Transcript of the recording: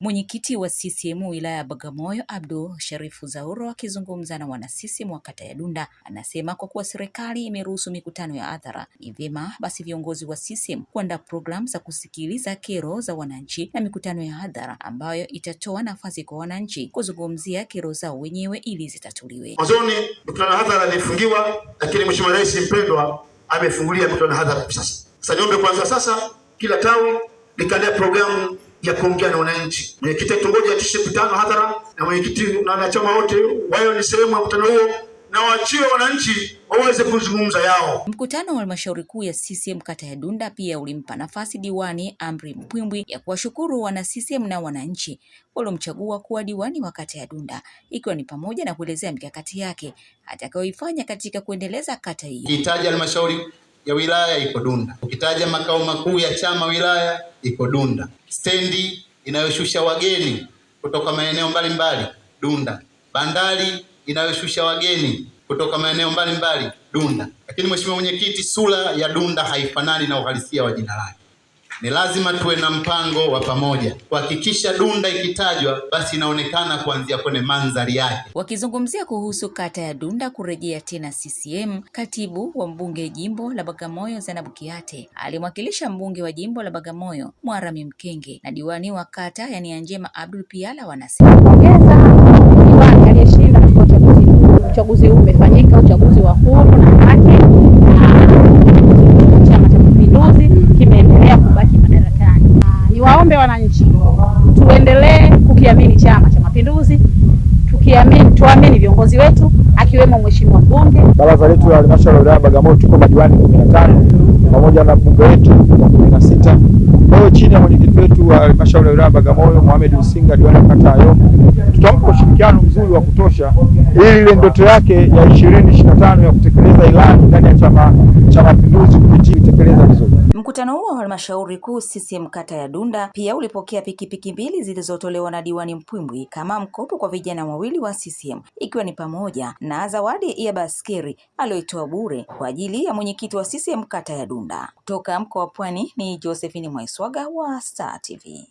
Mwenyekiti wa CCM wilaya ya Bagamoyo Abdul Sharifu Zauro akizungumza na wana CCM wa kata ya Dunda anasema kwa kuwa serikali imeruhusu mikutano ya hadhara, ni vyema basi viongozi wa CCM kuandaa programu za kusikiliza kero za wananchi na mikutano ya hadhara ambayo itatoa nafasi kwa wananchi kuzungumzia kero zao wenyewe ili zitatuliwe. Mwanzoni mikutano ya hadhara ilifungiwa, lakini Mheshimiwa Rais mpendwa amefungulia mikutano ya hadhara sasa. Sasa niombe kwanza sasa kila tawi likaandaa programu ya kuongea na wananchi. Mwenyekiti wa kitongoji atishe mkutano hadhara na mwenyekiti na wanachama wote wao ni sehemu ya mkutano huo na waachie wananchi waweze kuzungumza yao. Mkutano wa halmashauri kuu ya CCM kata ya Dunda pia ulimpa nafasi diwani Amri Mpwimbwi ya kuwashukuru wana CCM na wananchi waliomchagua kuwa diwani wa kata ya Dunda, ikiwa ni pamoja na kuelezea mikakati yake atakayoifanya katika kuendeleza kata hiyo. Ukitaja halmashauri ya wilaya iko Dunda, ukitaja makao makuu ya chama wilaya iko Dunda, stendi inayoshusha wageni kutoka maeneo mbalimbali Dunda, bandari inayoshusha wageni kutoka maeneo mbalimbali Dunda. Lakini mheshimiwa mwenyekiti, sura ya Dunda haifanani na uhalisia wa jina lake. Ni lazima tuwe na mpango wa pamoja kuhakikisha Dunda ikitajwa basi inaonekana kuanzia kwenye mandhari yake. Wakizungumzia kuhusu kata ya Dunda kurejea tena CCM, katibu wa mbunge jimbo la Bagamoyo Zainabu Kiate alimwakilisha mbunge wa jimbo la Bagamoyo Mwarami Mkenge na diwani wa kata ya Njema Abdul Piala wanasema Pongeza diwani aliyeshinda katika uchaguzi huu. Uchaguzi huu umefanyika, uchaguzi wa huru na haki, na Chama cha Mapinduzi kimeendelea kubaki madarakani. Na Niwaombe wananchi tuendelee kukiamini Chama cha Mapinduzi, tukiamini, tuamini viongozi wetu akiwemo Mheshimiwa mbunge. Baraza letu la halmashauri ya wilaya ya Bagamoyo tuko madiwani kumi na tano pamoja na mbunge wetu wa kumi na sita. Kwa hiyo chini ya mwenyekiti wetu wa halmashauri ya wilaya ya Bagamoyo Mohamed Usinga, diwani wa kata Yombo, tutampa ushirikiano mzuri wa kutosha ili ile ndoto yake ya ishirini ishirini na tano ya kutekeleza ilani ndani ya Chama cha Mapinduzi kupitia itekeleza vizuri. Mkutano huo wa halmashauri kuu CCM kata ya Dunda pia ulipokea pikipiki mbili zilizotolewa na diwani Mpwimbwi kama mkopo kwa vijana wawili wa CCM ikiwa ni pamoja na zawadi ya baskeri aliyoitoa bure kwa ajili ya mwenyekiti wa CCM kata ya Dunda. Kutoka mkoa wa Pwani ni Josephine Mwaiswaga wa Star TV.